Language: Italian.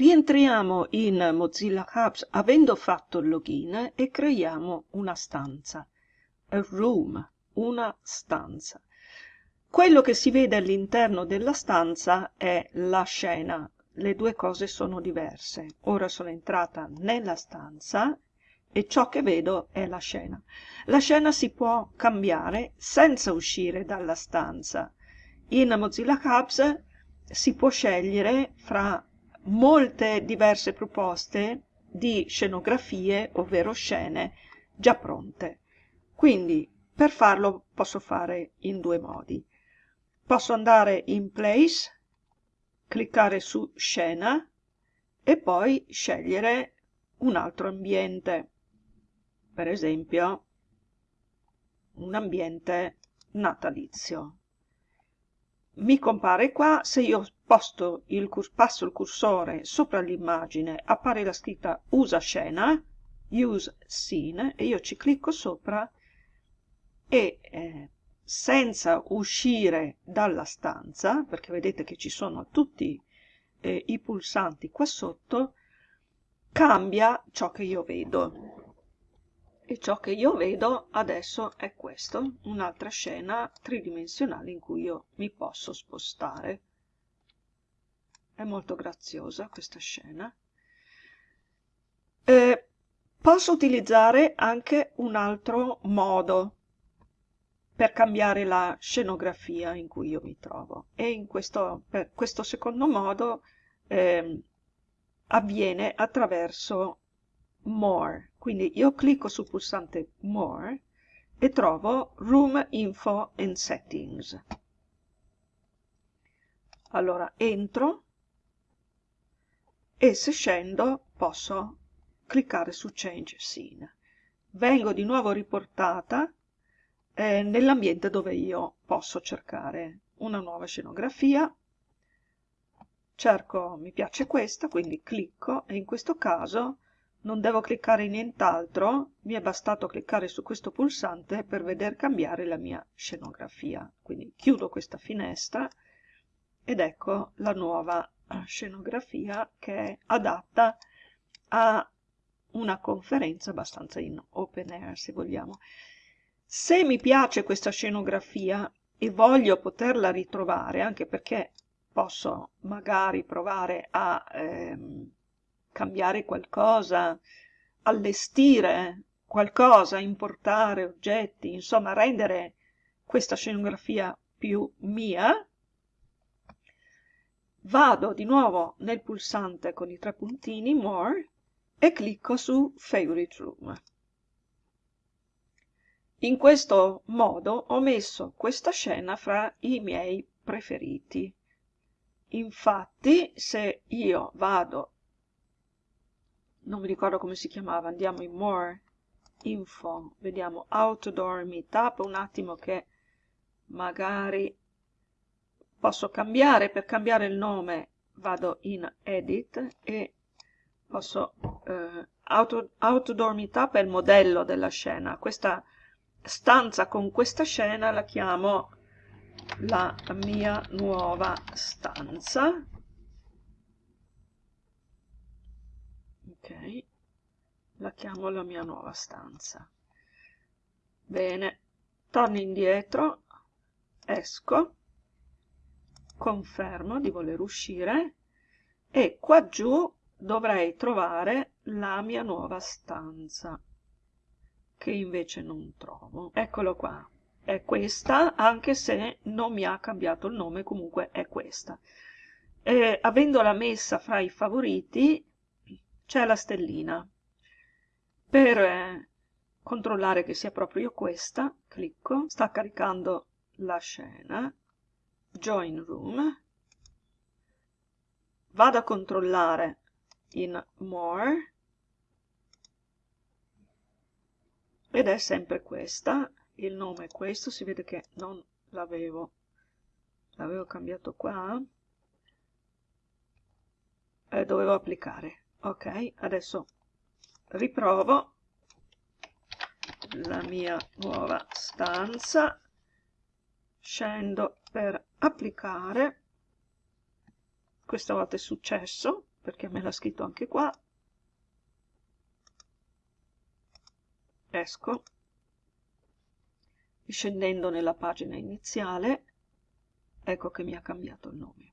Rientriamo in Mozilla Hubs avendo fatto il login e creiamo una stanza, a room, una stanza. Quello che si vede all'interno della stanza è la scena, le due cose sono diverse. Ora sono entrata nella stanza e ciò che vedo è la scena. La scena si può cambiare senza uscire dalla stanza. In Mozilla Hubs si può scegliere fra molte diverse proposte di scenografie, ovvero scene già pronte. Quindi per farlo posso fare in due modi. Posso andare in Place, cliccare su Scena e poi scegliere un altro ambiente, per esempio un ambiente natalizio mi compare qua, se io posto il, passo il cursore sopra l'immagine appare la scritta usa scena, use scene, e io ci clicco sopra e eh, senza uscire dalla stanza, perché vedete che ci sono tutti eh, i pulsanti qua sotto, cambia ciò che io vedo e ciò che io vedo adesso è questo, un'altra scena tridimensionale in cui io mi posso spostare. È molto graziosa questa scena. Eh, posso utilizzare anche un altro modo per cambiare la scenografia in cui io mi trovo e in questo, questo secondo modo eh, avviene attraverso More. Quindi io clicco sul pulsante More e trovo Room Info and Settings. Allora entro e se scendo posso cliccare su Change Scene. Vengo di nuovo riportata eh, nell'ambiente dove io posso cercare una nuova scenografia. Cerco, mi piace questa, quindi clicco e in questo caso non devo cliccare nient'altro, mi è bastato cliccare su questo pulsante per veder cambiare la mia scenografia. Quindi chiudo questa finestra ed ecco la nuova scenografia che è adatta a una conferenza abbastanza in open air se vogliamo. Se mi piace questa scenografia e voglio poterla ritrovare, anche perché posso magari provare a ehm, cambiare qualcosa, allestire qualcosa, importare oggetti, insomma rendere questa scenografia più mia, vado di nuovo nel pulsante con i tre puntini More e clicco su Favorite Room. In questo modo ho messo questa scena fra i miei preferiti. Infatti, se io vado non mi ricordo come si chiamava, andiamo in More Info, vediamo Outdoor Meetup, un attimo che magari posso cambiare, per cambiare il nome vado in Edit e posso, eh, auto, Outdoor Meetup è il modello della scena, questa stanza con questa scena la chiamo la mia nuova stanza. Ok la chiamo la mia nuova stanza. Bene torno indietro esco confermo di voler uscire e qua giù dovrei trovare la mia nuova stanza che invece non trovo. Eccolo qua. È questa anche se non mi ha cambiato il nome comunque è questa. E, avendola messa fra i favoriti c'è la stellina. Per eh, controllare che sia proprio questa, clicco, sta caricando la scena, Join Room, vado a controllare in More, ed è sempre questa, il nome è questo, si vede che non l'avevo, l'avevo cambiato qua, e dovevo applicare ok adesso riprovo la mia nuova stanza scendo per applicare. Questa volta è successo perché me l'ha scritto anche qua. Esco. Scendendo nella pagina iniziale ecco che mi ha cambiato il nome